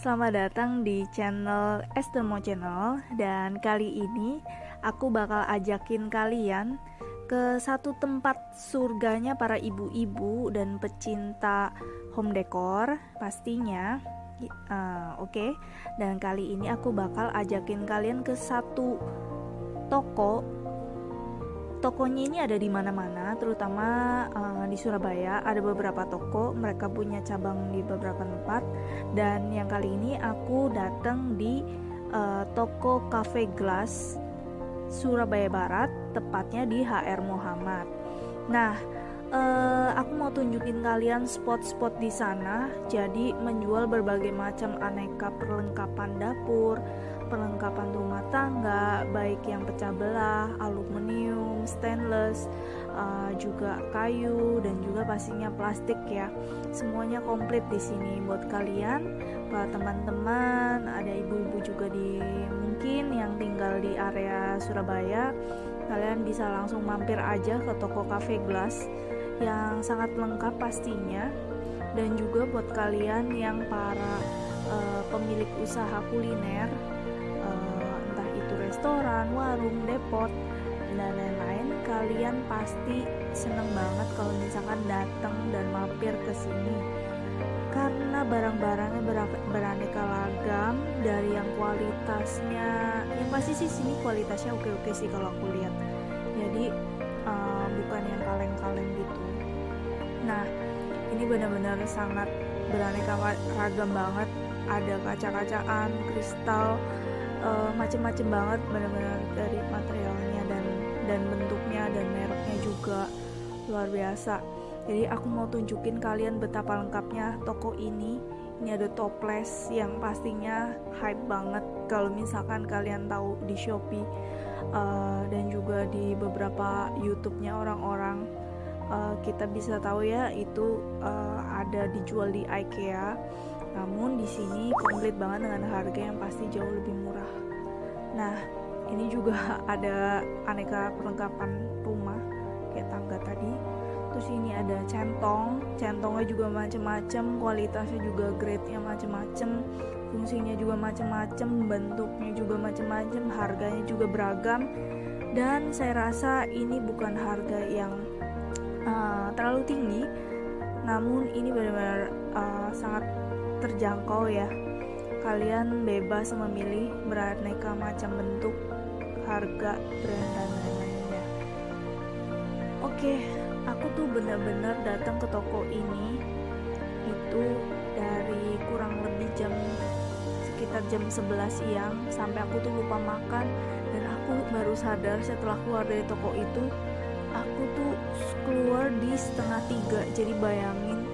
Selamat datang di channel Estemo Channel dan kali ini aku bakal ajakin kalian ke satu tempat surganya para ibu-ibu dan pecinta home decor pastinya uh, oke okay? dan kali ini aku bakal ajakin kalian ke satu toko tokonya ini ada di mana-mana, terutama uh, di Surabaya. Ada beberapa toko, mereka punya cabang di beberapa tempat. Dan yang kali ini aku datang di uh, toko Cafe Glass Surabaya Barat, tepatnya di HR Muhammad. Nah, uh, aku mau tunjukin kalian spot-spot di sana. Jadi menjual berbagai macam aneka perlengkapan dapur, perlengkapan rumah tangga, baik yang pecah belah, aluminium, stainless, uh, juga kayu dan juga pastinya plastik ya. Semuanya komplit di sini buat kalian, para teman-teman, ada ibu-ibu juga di mungkin yang tinggal di area Surabaya. Kalian bisa langsung mampir aja ke toko Cafe Glass yang sangat lengkap pastinya dan juga buat kalian yang para uh, pemilik usaha kuliner restoran, warung, depot, dan lain-lain, kalian pasti seneng banget kalau misalkan datang dan mampir ke sini. Karena barang-barangnya beraneka ragam dari yang kualitasnya, yang pasti sih sini kualitasnya oke-oke sih kalau aku lihat. Jadi uh, bukan yang kaleng-kaleng gitu. Nah, ini benar-benar sangat beraneka ragam banget. Ada kaca-kacaan, kristal, uh, macem-macem banget benar-benar dari materialnya dan dan bentuknya dan mereknya juga luar biasa jadi aku mau tunjukin kalian betapa lengkapnya toko ini ini ada toples yang pastinya hype banget kalau misalkan kalian tahu di Shopee uh, dan juga di beberapa YouTube-nya orang-orang uh, kita bisa tahu ya itu uh, ada dijual di IKEA namun di sini komplit banget dengan harga yang pasti jauh lebih murah. Nah, ini juga ada aneka perlengkapan Terus ini ada centong, centongnya juga macam-macam, kualitasnya juga grade-nya macam-macam, fungsinya juga macam-macam, bentuknya juga macam-macam, harganya juga beragam. Dan saya rasa ini bukan harga yang uh, terlalu tinggi, namun ini benar-benar uh, sangat terjangkau ya kalian bebas memilih beraneka macam bentuk harga brand dan lain-lainnya oke aku tuh bener-bener datang ke toko ini itu dari kurang lebih jam sekitar jam 11 siang sampai aku tuh lupa makan. Dan aku baru sadar setelah keluar dari toko itu aku tuh keluar di setengah tiga. Jadi bayangin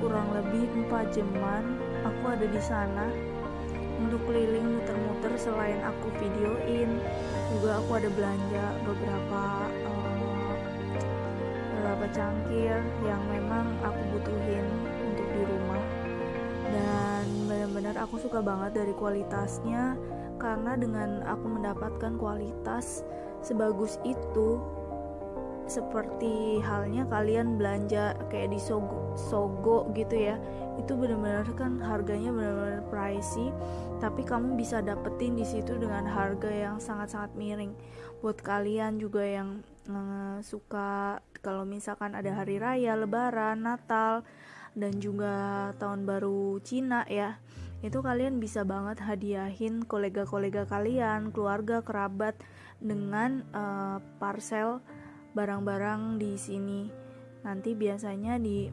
kurang lebih 4 jaman aku ada di sana untuk keliling muter-muter selain aku videoin. Juga aku ada belanja beberapa uh, beberapa cangkir yang memang aku butuhin untuk di rumah. Dan benar-benar aku suka banget dari kualitasnya karena dengan aku mendapatkan kualitas sebagus itu seperti halnya kalian belanja kayak di Sogo, Sogo gitu ya itu benar-benar kan harganya benar-benar pricey tapi kamu bisa dapetin di situ dengan harga yang sangat-sangat miring. Buat kalian juga yang uh, suka kalau misalkan ada hari raya lebaran natal dan juga tahun baru Cina ya itu kalian bisa banget hadiahin kolega-kolega kalian keluarga kerabat dengan uh, parcel barang-barang di sini. Nanti biasanya di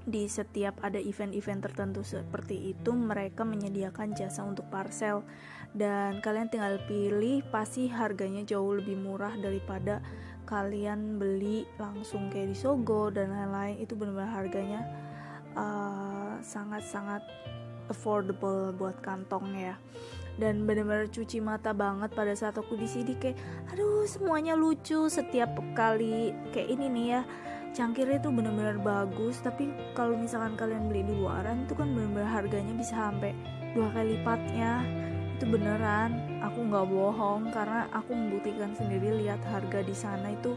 di setiap ada event-event tertentu seperti itu mereka menyediakan jasa untuk parcel. Dan kalian tinggal pilih pasti harganya jauh lebih murah daripada kalian beli langsung kayak di Sogo dan lain-lain itu benar-benar harganya uh, sangat-sangat uh, affordable buat kantong ya. Dan benar-benar cuci mata banget pada saat aku di sini kayak aduh semuanya lucu setiap kali kayak ini nih ya. Cangkirnya tuh benar-benar bagus tapi kalau misalkan kalian beli di luaran itu kan benar-benar harganya bisa sampai dua kali lipatnya. Itu beneran aku nggak bohong karena aku membuktikan sendiri lihat harga di sana itu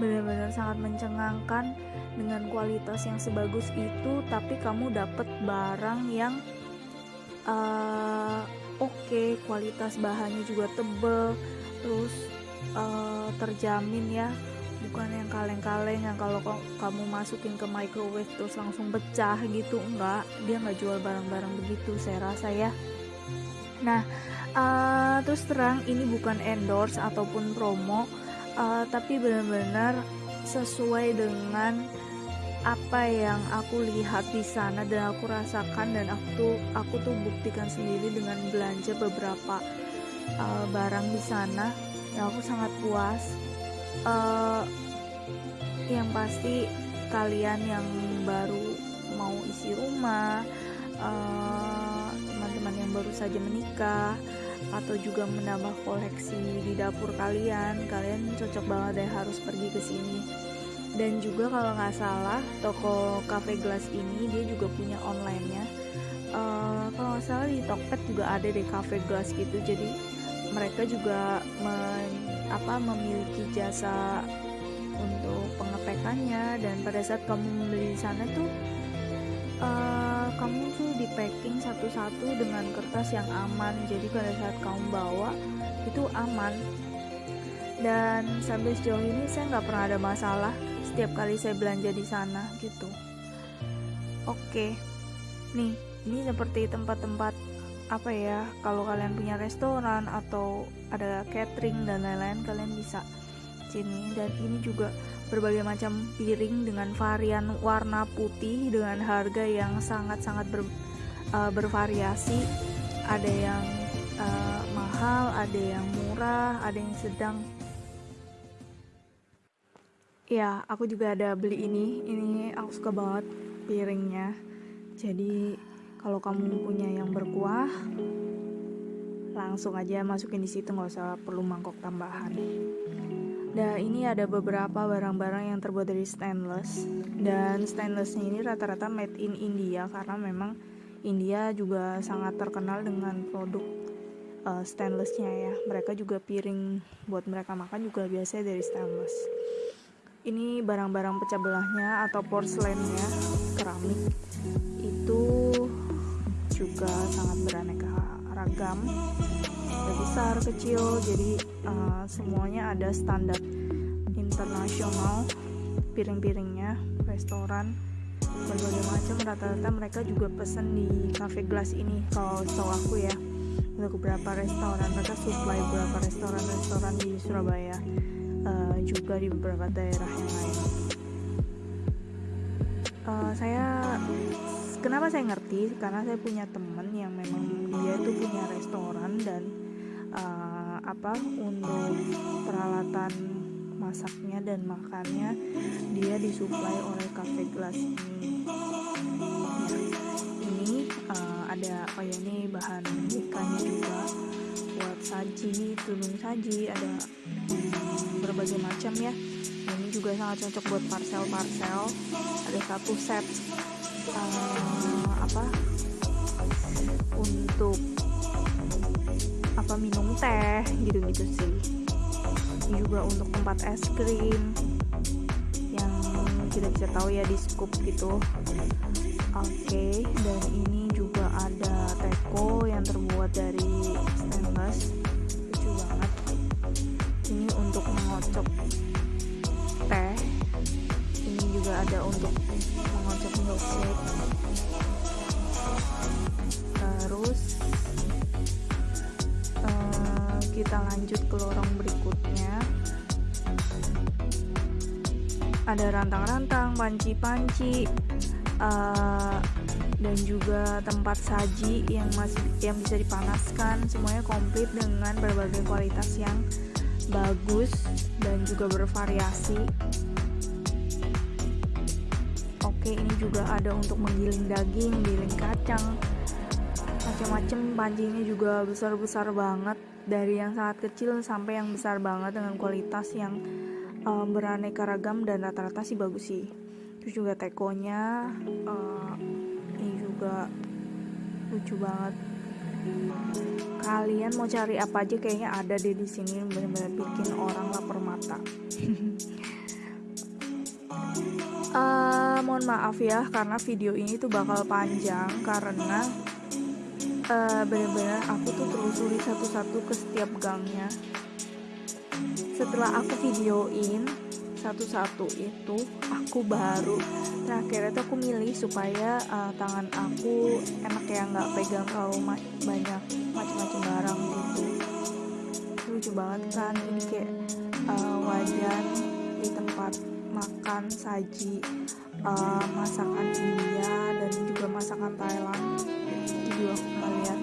benar-benar sangat mencengangkan dengan kualitas yang sebagus itu tapi kamu dapat barang yang uh, oke okay, kualitas bahannya juga tebel terus uh, terjamin ya bukan yang kaleng-kaleng yang kalau kamu masukin ke microwave terus langsung pecah gitu enggak dia nggak jual barang-barang begitu saya rasa ya. Nah uh, terus terang ini bukan endorse ataupun promo uh, tapi benar-benar sesuai dengan apa yang aku lihat di sana dan aku rasakan dan aku tuh aku tuh buktikan sendiri dengan belanja beberapa uh, barang di sana. Yang aku sangat puas. Uh, yang pasti kalian yang baru mau isi rumah teman-teman uh, yang baru saja menikah atau juga menambah koleksi di dapur kalian kalian cocok banget deh harus pergi ke sini. Dan juga kalau nggak salah toko cafe glass ini dia juga punya online-nya. Uh, kalau nggak salah di Tokped juga ada deh cafe glass gitu. Jadi mereka juga men, apa memiliki jasa untuk pengepekannya dan pada saat kamu membeli di sana tuh uh, kamu tuh di packing satu-satu dengan kertas yang aman. Jadi pada saat kamu bawa itu aman. Dan sampai sejauh ini saya nggak pernah ada masalah setiap kali saya belanja di sana gitu. Oke. Nih ini seperti tempat-tempat apa ya kalau kalian punya restoran atau ada catering dan lain-lain kalian bisa sini. Dan ini juga berbagai macam piring dengan varian warna putih dengan harga yang sangat-sangat ber, uh, bervariasi. Ada yang uh, mahal ada yang murah ada yang sedang. Ya aku juga ada beli ini. Ini aku suka banget piringnya. Jadi kalau kamu punya yang berkuah langsung aja masukin di situ nggak usah perlu mangkok tambahan Nah ini ada beberapa barang-barang yang terbuat dari stainless dan stainlessnya ini rata-rata made in India karena memang India juga sangat terkenal dengan produk uh, stainlessnya ya. Mereka juga piring buat mereka makan juga biasanya dari stainless. Ini barang-barang pecah belahnya atau porselennya keramik itu juga sangat beraneka ragam ada besar kecil jadi uh, semuanya ada standar internasional piring-piringnya restoran berbagai macam. Rata-rata mereka juga pesen di cafe glass ini kalau setahu aku ya. Untuk beberapa restoran mereka supply beberapa restoran-restoran di Surabaya uh, juga di beberapa daerah yang lain. Uh, saya kenapa saya ngerti? Karena saya punya teman yang memang dia itu punya restoran dan apa untuk peralatan masaknya dan makannya dia disuplai oleh cafe glass ini. Ini uh, ada oh ya ini bahan ikannya juga buat saji tudung saji ada berbagai macam ya. Ini juga sangat cocok buat parcel-parcel. Ada satu set uh, apa untuk apa minum teh gitu-gitu sih. Juga untuk tempat es krim yang kita bisa tahu ya di scoop gitu. Oke okay, dan ini juga ada teko yang terbuat dari stainless. Lucu banget. Ini untuk mengocok teh. Ini juga ada untuk mengocok milkshake. Terus kita lanjut ke lorong berikutnya ada rantang-rantang, panci-panci, uh, dan juga tempat saji yang masih yang bisa dipanaskan. Semuanya komplit dengan berbagai kualitas yang bagus dan juga bervariasi. Oke, ini juga ada untuk menggiling daging, giling kacang, macam-macam pancinya juga besar-besar banget dari yang sangat kecil sampai yang besar banget dengan kualitas yang um, beraneka ragam dan rata-rata sih bagus sih. Terus juga tekonya uh, ini juga lucu banget. Kalian mau cari apa aja kayaknya ada deh di sini benar-benar bikin orang lapar mata. Uh, mohon maaf ya karena video ini tuh bakal panjang karena uh, benar-benar aku tuh telusuri satu-satu ke setiap gangnya. Setelah aku videoin satu-satu itu aku baru. Terakhir itu aku milih supaya uh, tangan aku enak ya nggak pegang terlalu ma banyak macam-macam barang gitu. Lucu banget kan ini kayak uh, wajan di tempat makan saji uh, masakan India dan juga masakan Thailand. Itu juga aku ngeliat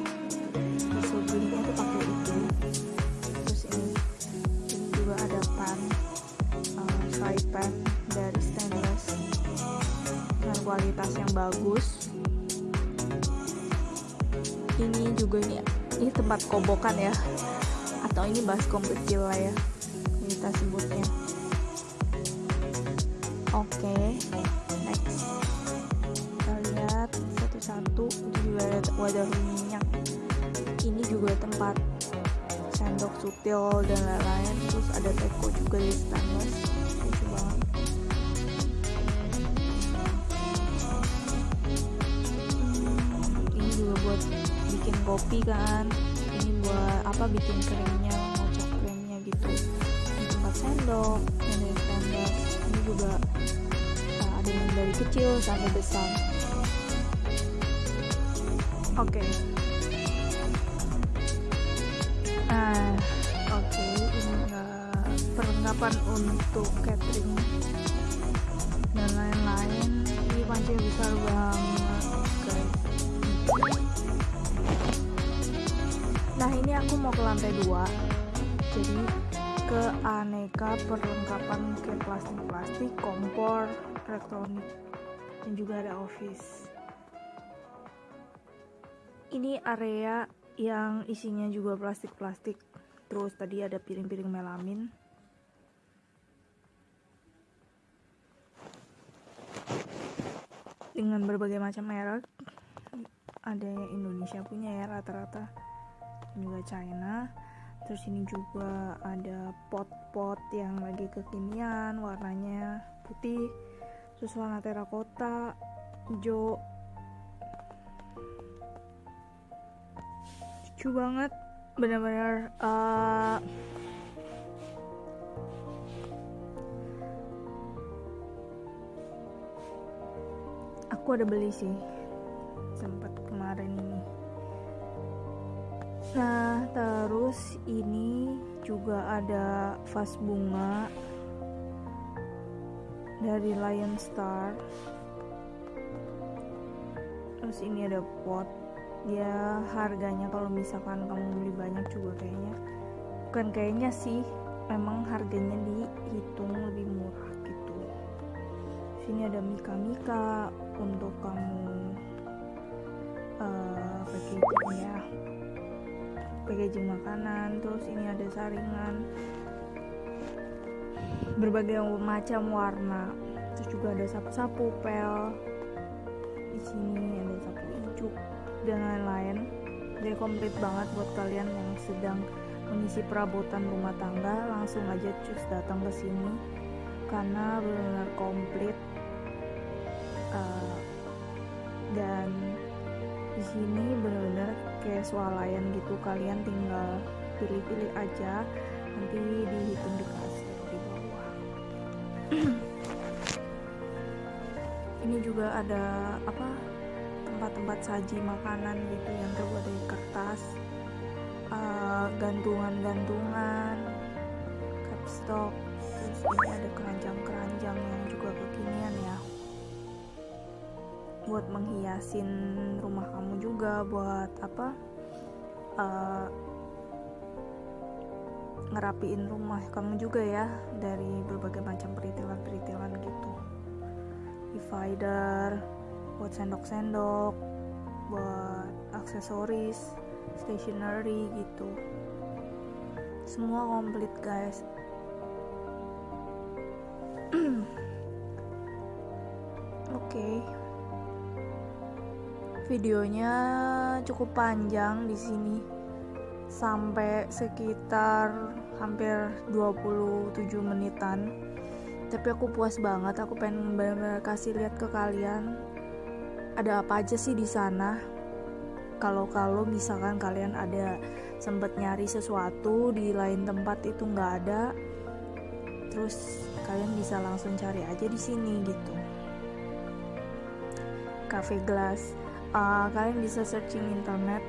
kualitas yang bagus. Ini juga ini ini tempat kobokan ya. Atau ini baskom kecil lah ya kita sebutnya. Oke okay. next. Kita lihat satu-satu juga ada wadah minyak. Ini juga tempat sendok sutil dan lain-lain. Terus ada teko juga di stainless kopi kan. Ini buat apa bikin krimnya ngocok krimnya gitu. Ini tempat sendok ini stainless ini juga uh, ada yang dari kecil sampai besar. Oke. Okay. nah oke. Okay, ini uh, perlengkapan untuk catering dan lain-lain. Ini panci besar banget nah ini aku mau ke lantai dua. Jadi ke aneka perlengkapan kayak plastik-plastik kompor elektronik dan juga ada office. Ini area yang isinya juga plastik-plastik. Terus tadi ada piring-piring melamin. Dengan berbagai macam merek ada yang Indonesia punya ya rata-rata juga China. Terus ini juga ada pot-pot yang lagi kekinian warnanya putih. Terus warna terakota hijau. Lucu banget benar-benar uh, aku ada beli sih nah terus ini juga ada vas bunga dari Lion Star. Terus ini ada pot. Ya harganya kalau misalkan kamu beli banyak juga kayaknya bukan kayaknya sih memang harganya dihitung lebih murah gitu. Sini ada mika-mika untuk kamu packaging makanan terus ini ada saringan. Berbagai macam warna. Terus juga ada sapu-sapu pel. Di sini ada sapu ijuk dan lain-lain. Jadi komplit banget buat kalian yang sedang mengisi perabotan rumah tangga. Langsung aja cus datang ke sini. Karena benar-benar komplit. Uh, dan di sini benar-benar kayak swalayan gitu kalian tinggal pilih-pilih aja nanti dihitung di kasir di bawah. Ini juga ada apa tempat-tempat saji makanan gitu yang terbuat dari kertas uh, gantungan-gantungan capstock terus ini ada keranjang-keranjang yang juga kekinian ya buat menghiasin rumah kamu juga buat apa uh, ngerapiin rumah kamu juga ya dari berbagai macam peritilan-peritilan gitu. Divider buat sendok-sendok buat aksesoris stationery gitu. Semua komplit guys. Oke. okay. Videonya cukup panjang di sini. Sampai sekitar hampir 27 menitan. Tapi aku puas banget aku pengen benar-benar kasih lihat ke kalian. Ada apa aja sih di sana? Kalau-kalau misalkan kalian ada sempat nyari sesuatu di lain tempat itu nggak ada terus kalian bisa langsung cari aja di sini gitu. Cafe glass uh, kalian bisa searching internet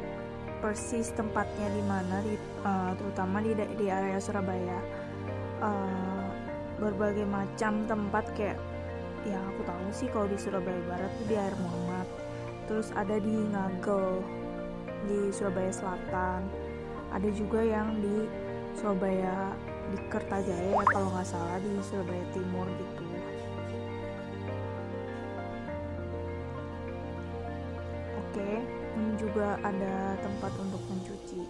persis tempatnya di mana di uh, terutama di di area Surabaya. Uh, berbagai macam tempat kayak yang aku tahu sih kalau di Surabaya Barat itu di Air Muhammad terus ada di Ngagel di Surabaya Selatan ada juga yang di Surabaya di Kertajaya ya kalau nggak salah di Surabaya Timur gitu ada tempat untuk mencuci.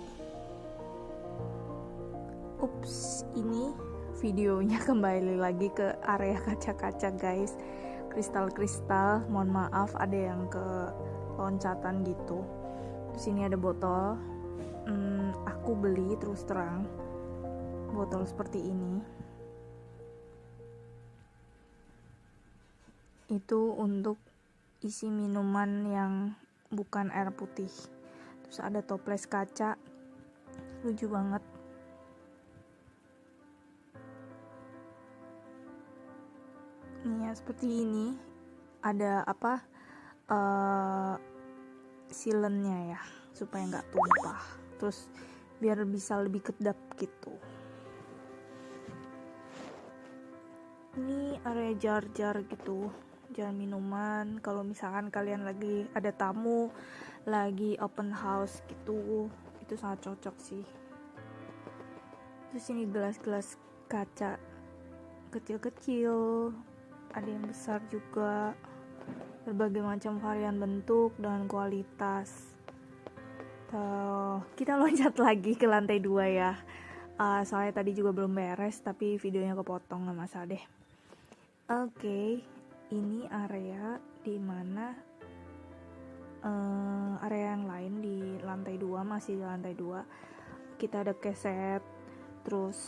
Ups ini videonya kembali lagi ke area kaca-kaca guys. Kristal-kristal mohon maaf ada yang ke loncatan gitu. Terus ini ada botol. Hmm, aku beli terus terang botol seperti ini. Itu untuk isi minuman yang bukan air putih. Terus ada toples kaca. Lucu banget. Ini ya seperti ini. Ada apa? Uh, silennya ya supaya nggak tumpah. Terus biar bisa lebih kedap gitu. Ini area jar-jar gitu jar minuman. Kalau misalkan kalian lagi ada tamu lagi open house gitu itu sangat cocok sih. Terus ini gelas-gelas kaca kecil-kecil ada yang besar juga. Berbagai macam varian bentuk dan kualitas. Tuh, kita loncat lagi ke lantai dua ya. Uh, soalnya tadi juga belum beres tapi videonya kepotong nggak masalah deh oke okay, ini area di mana uh, eh, area yang lain di lantai dua masih di lantai dua kita ada keset terus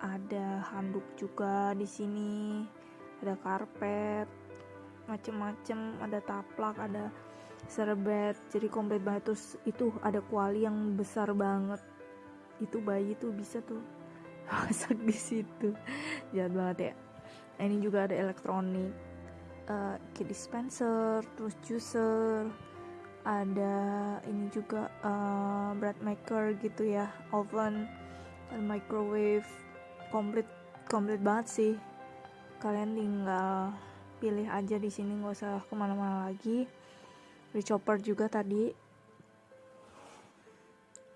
ada handuk juga di sini ada karpet macem-macem ada taplak ada serbet jadi komplit banget. Terus itu ada kuali yang besar banget. Itu bayi tuh bisa tuh masak di situ. Jahat banget ya. Nah, ini juga ada elektronik uh, dispenser terus juicer ada ini juga uh, bread maker gitu ya oven dan microwave. Komplit komplit banget sih. Kalian tinggal pilih aja di sini nggak usah ke mana-mana lagi. Di chopper juga tadi.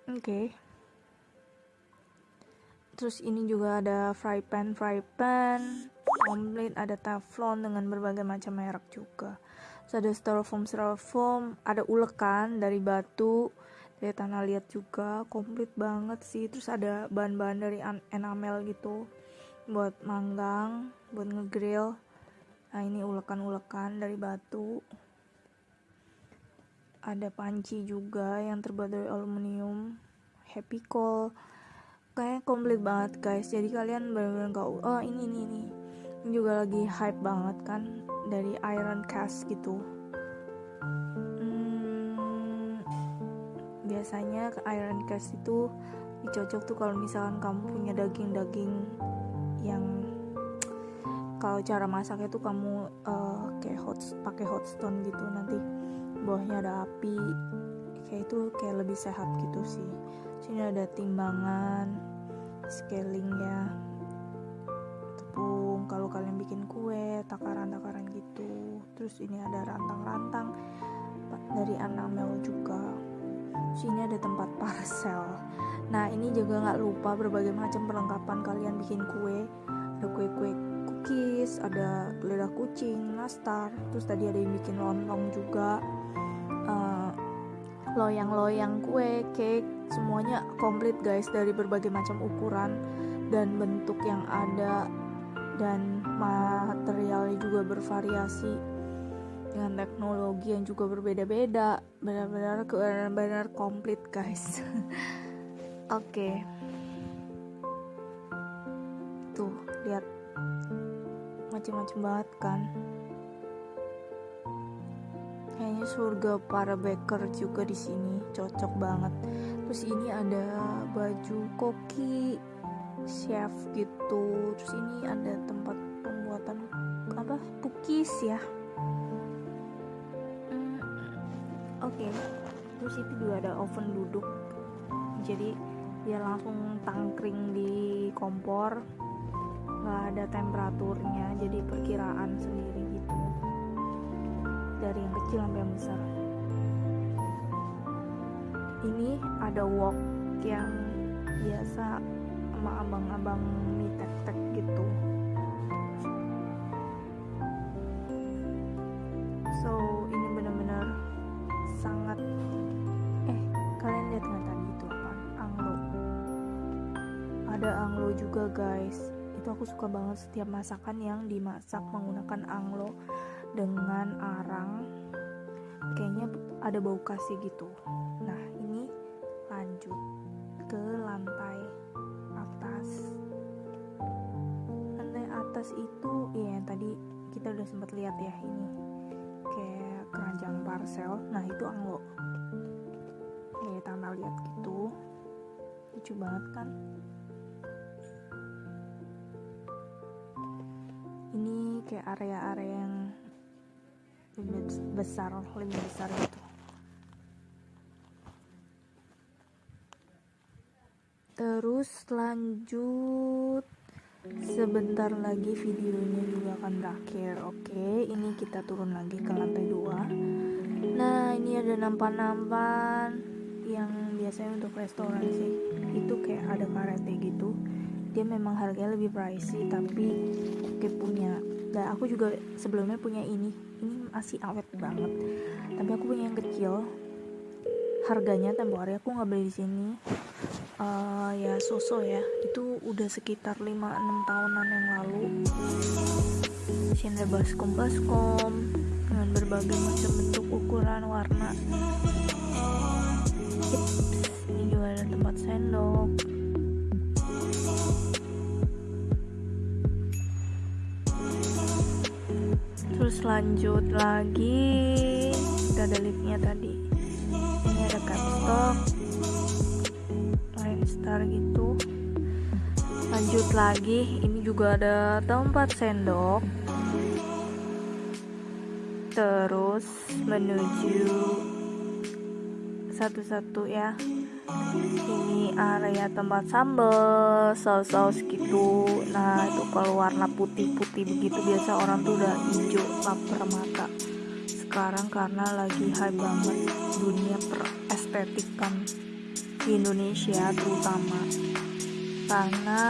Oke. Okay. terus ini juga ada fry pan fry pan komplit ada teflon dengan berbagai macam merek juga. Terus ada styrofoam styrofoam ada ulekan dari batu dari tanah liat juga. Komplit banget sih. Terus ada bahan-bahan dari enamel gitu buat manggang buat ngegrill. Nah ini ulekan-ulekan dari batu. Ada panci juga yang terbuat dari aluminium. Happy call kayak komplit banget guys. Jadi kalian benar-benar gak oh ini ini ini juga lagi hype banget kan dari iron cast gitu. Hmm, biasanya iron cast itu dicocok tuh kalau misalkan kamu punya daging-daging yang kalau cara masaknya tuh kamu uh, kayak hot pakai hot stone gitu. Nanti bawahnya ada api kayak itu kayak lebih sehat gitu sih. Sini ada timbangan scaling ya kalau kalian bikin kue takaran-takaran gitu. Terus ini ada rantang-rantang dari enamel juga. Sini ada tempat parcel. Nah ini juga nggak lupa berbagai macam perlengkapan kalian bikin kue. Ada kue-kue cookies ada lidah kucing nastar. Terus tadi ada yang bikin lontong juga. Uh, loyang-loyang kue cake semuanya komplit guys dari berbagai macam ukuran dan bentuk yang ada dan materialnya juga bervariasi. Dengan teknologi yang juga berbeda-beda. Benar-benar benar-benar komplit guys. Oke. Okay. tuh lihat. Macam-macam banget kan? Kayaknya surga para baker juga di sini. Cocok banget. Terus ini ada baju koki chef gitu. Terus ini ada tempat pembuatan apa pukis ya? Hmm, oke. Okay. terus itu juga ada oven duduk. Jadi dia langsung tangkring di kompor. Nggak ada temperaturnya jadi perkiraan sendiri gitu. Dari yang kecil sampai yang besar. Ini ada wok yang biasa sama abang-abang mie tek-tek gitu. So ini bener-bener sangat eh kalian lihat nggak tadi itu apa? Anglo. Ada anglo juga guys. Itu aku suka banget setiap masakan yang dimasak menggunakan anglo dengan arang. Kayaknya ada bau kasih gitu. Nah ini lanjut ke lantai atas. Lantai atas itu ya yang tadi kita udah sempat lihat ya ini. Kayak keranjang parcel nah itu anglo. Kayak tanah lihat gitu. Lucu banget kan? Ini kayak area-area yang lebih besar lebih besar gitu. Terus lanjut sebentar lagi videonya juga akan berakhir oke? Ini kita turun lagi ke lantai 2 nah ini ada nampan-nampan yang biasanya untuk restoran sih. Itu kayak ada karate gitu. Dia memang harganya lebih pricey tapi oke punya. Dan aku juga sebelumnya punya ini. Ini masih awet banget. Tapi aku punya yang kecil. Harganya tempo hari aku nggak beli di sini uh, ya soso ya. Itu udah sekitar 5-6 tahunan yang lalu. Sini baskom baskom dengan berbagai macam bentuk ukuran warna. Ini juga ada tempat sendok. Terus lanjut lagi. Kita ada liftnya tadi. Ini ada capstock star gitu. Lanjut lagi ini juga ada tempat sendok. Terus menuju satu-satu ya. Ini area tempat sambal saus-saus gitu. Nah itu kalau warna putih-putih begitu biasa orang tuh udah hijau lapar mata. Sekarang karena lagi high banget dunia perestetikan di Indonesia terutama. Karena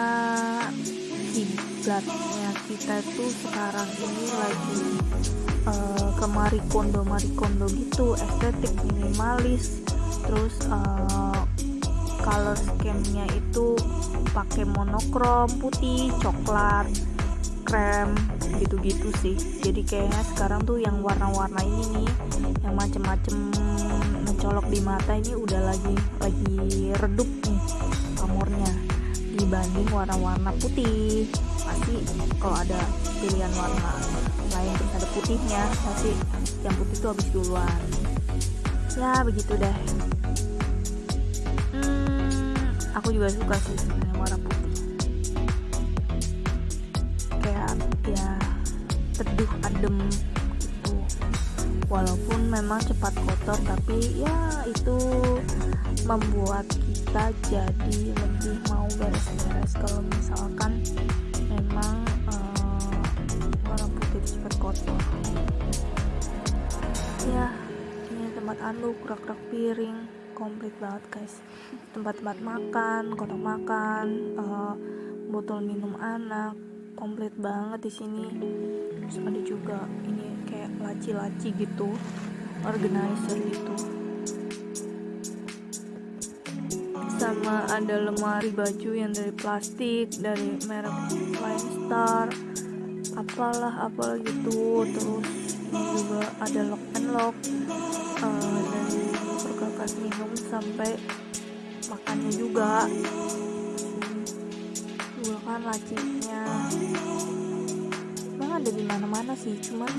kiblatnya kita tuh sekarang ini lagi uh, ke marikondo marikondo gitu estetik minimalis. Terus uh, color scheme-nya itu pakai monokrom putih coklat krem gitu-gitu sih. Jadi kayaknya sekarang tuh yang warna-warna ini nih yang macem-macem mencolok di mata ini udah lagi lagi redup nih pamornya dibanding warna-warna putih. Pasti kalau ada pilihan warna lain terus ada putihnya pasti yang putih tuh habis duluan. Ya begitu deh. Aku juga suka sih sebenarnya warna ya teduh adem gitu. Walaupun memang cepat kotor tapi ya itu membuat kita jadi lebih mau beres-beres. Kalau misalkan memang uh, warna putih cepat kotor. Ya ini tempat anduk rak-rak piring komplit banget guys. Tempat-tempat makan kotak makan uh, botol minum anak komplit banget di sini. Terus ada juga ini kayak laci-laci gitu organizer gitu. Sama ada lemari baju yang dari plastik dari merek Line Star apalah apalah gitu. Terus ini juga ada lock and lock uh, dari perkakas minum sampai makannya juga lacinya banget ada di mana-mana sih cuman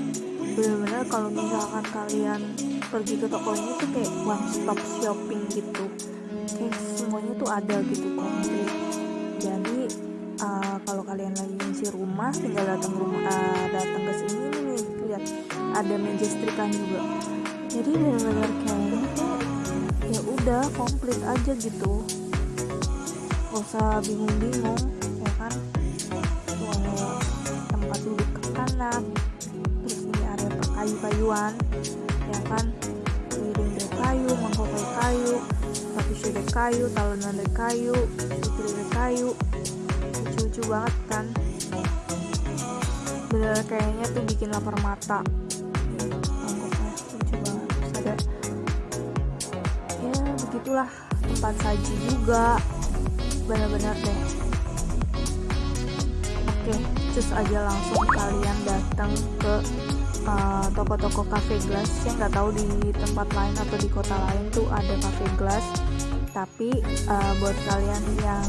bener-bener kalau misalkan kalian pergi ke toko ini tuh kayak one stop shopping gitu. Kayak semuanya tuh ada gitu komplit. Jadi uh, kalau kalian lagi ngisi rumah tinggal datang rumah uh, datang ke sini nih lihat ada meja juga. Jadi bener-bener kayak ya udah komplit aja gitu. Gak usah bingung-bingung kanan terus ini area kayu-kayuan ya kan? Piring dari kayu mangkok dari kayu tapi dari kayu talonan dari kayu putri dari kayu. Lucu-lucu banget kan? Bener kayaknya tuh bikin lapar mata. Mangkoknya lucu banget. Terus ada ya begitulah. Tempat saji juga. Benar-benar deh. Oke cus aja langsung kalian datang ke uh, toko-toko uh, cafe glass. Saya nggak tahu di tempat lain atau di kota lain tuh ada cafe glass. Tapi uh, buat kalian yang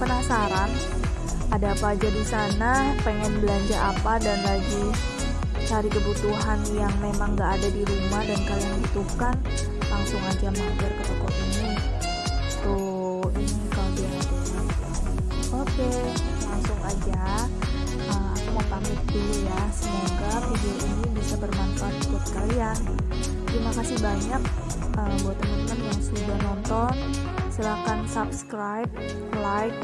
penasaran ada apa aja di sana pengen belanja apa dan lagi cari kebutuhan yang memang nggak ada di rumah dan kalian butuhkan langsung aja mampir ke toko ini. Tuh ini oke langsung aja pamit dulu ya. Semoga video ini bisa bermanfaat buat kalian. Terima kasih banyak uh, buat teman-teman yang sudah nonton. Silahkan subscribe like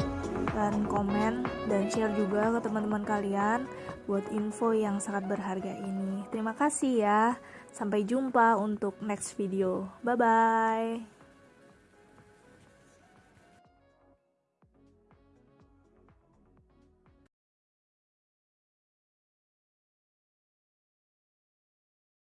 dan komen dan share juga ke teman-teman kalian buat info yang sangat berharga ini. Terima kasih ya. Sampai jumpa untuk next video. Bye bye